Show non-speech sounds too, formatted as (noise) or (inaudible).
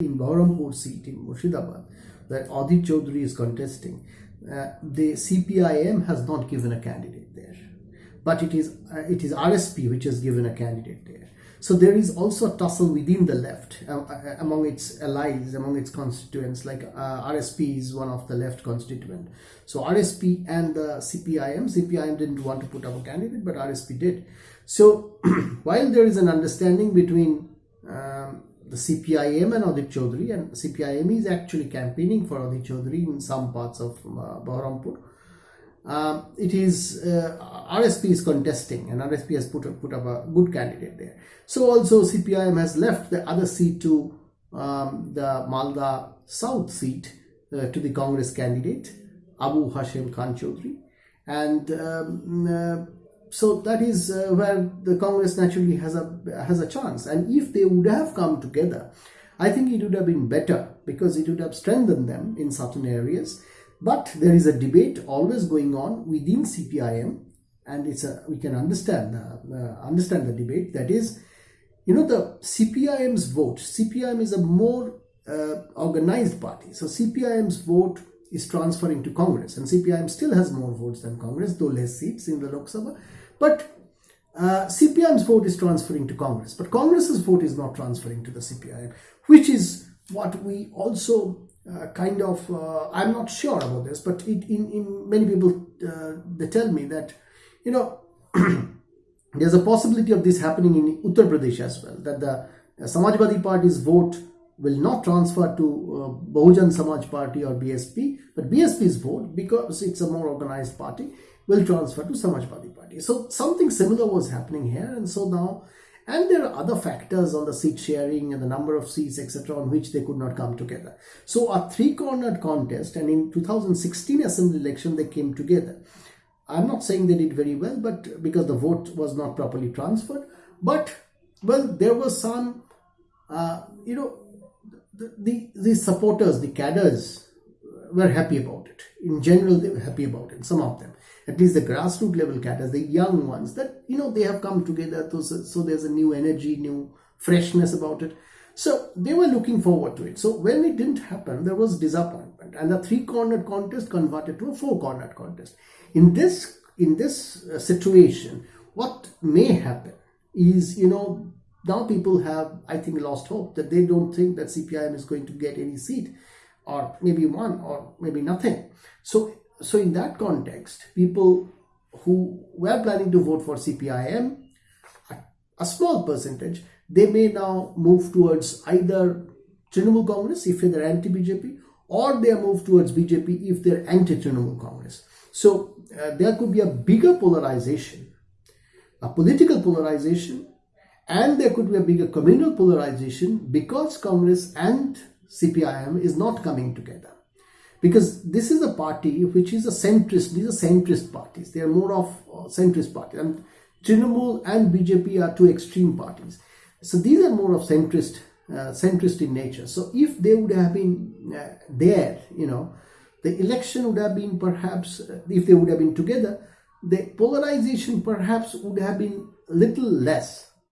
in Bahrampur seat in Murshidabad that Adhir Chaudhary is contesting, uh, the CPIM has not given a candidate there, but it is uh, it is RSP which has given a candidate there. So there is also a tussle within the left uh, uh among its allies, among its constituents. Like uh, RSP is one of the left constituent. So RSP and the CPIM, CPIM didn't want to put up a candidate, but RSP did. So (clears throat) while there is an understanding between um, the CPIM and Adhir Chaudhary, and CPIM is actually campaigning for Adhir Chaudhary in some parts of uh, Bahrampur. Um, it is uh, RSP is contesting and RSP has put, put up a good candidate there. So also CPIM has left the other seat to um, the Malda South seat uh, to the Congress candidate Abu Hashim Khan Chaudhary and um, uh, so that is uh, where the Congress naturally has a has a chance. And if they would have come together, I think it would have been better because it would have strengthened them in certain areas. But there is a debate always going on within CPIM, and it's a we can understand uh, uh, understand the debate. That is, you know, the CPIM's vote. CPIM is a more uh, organized party, so CPIM's vote is transferring to Congress, and CPIM still has more votes than Congress, though less seats in the Lok Sabha. But uh, CPIM's vote is transferring to Congress, but Congress's vote is not transferring to the CPIM, which is what we also uh, kind of, uh, I'm not sure about this, but it, in, in many people, uh, they tell me that, you know, (clears throat) there's a possibility of this happening in Uttar Pradesh as well, that the Samajwadi Party's vote will not transfer to uh, Bahujan Samaj Party or BSP, but BSP's vote, because it's a more organized party, will transfer to Samajwadi Party. So something similar was happening here, and so now, and there are other factors on the seat sharing and the number of seats, etc., on which they could not come together. So a three-cornered contest, and in 2016 assembly election, they came together. I'm not saying they did very well, but because the vote was not properly transferred, but well, there was some, uh, you know, the, the, the supporters, the cadres were happy about it. In general, they were happy about it, some of them. At least the grassroots level cadres, the young ones, that, you know, they have come together. To, so there's a new energy, new freshness about it. So they were looking forward to it. So when it didn't happen, there was disappointment. And the three-cornered contest converted to a four-cornered contest. In this, in this uh, situation, what may happen is, you know, now people have, I think, lost hope that they don't think that CPIM is going to get any seat or maybe one or maybe nothing. So, so in that context, people who were planning to vote for CPIM, a small percentage, they may now move towards either Trinamool Congress if they're anti-BJP or they move towards BJP if they're anti-Trinamool Congress. So uh, there could be a bigger polarization, a political polarization and there could be a bigger communal polarization because Congress and CPIM is not coming together. Because this is a party which is a centrist, these are centrist parties. They are more of centrist parties. And Trinamool and BJP are two extreme parties. So these are more of centrist, uh, centrist in nature. So if they would have been uh, there, you know, the election would have been perhaps, uh, if they would have been together, the polarization perhaps would have been little less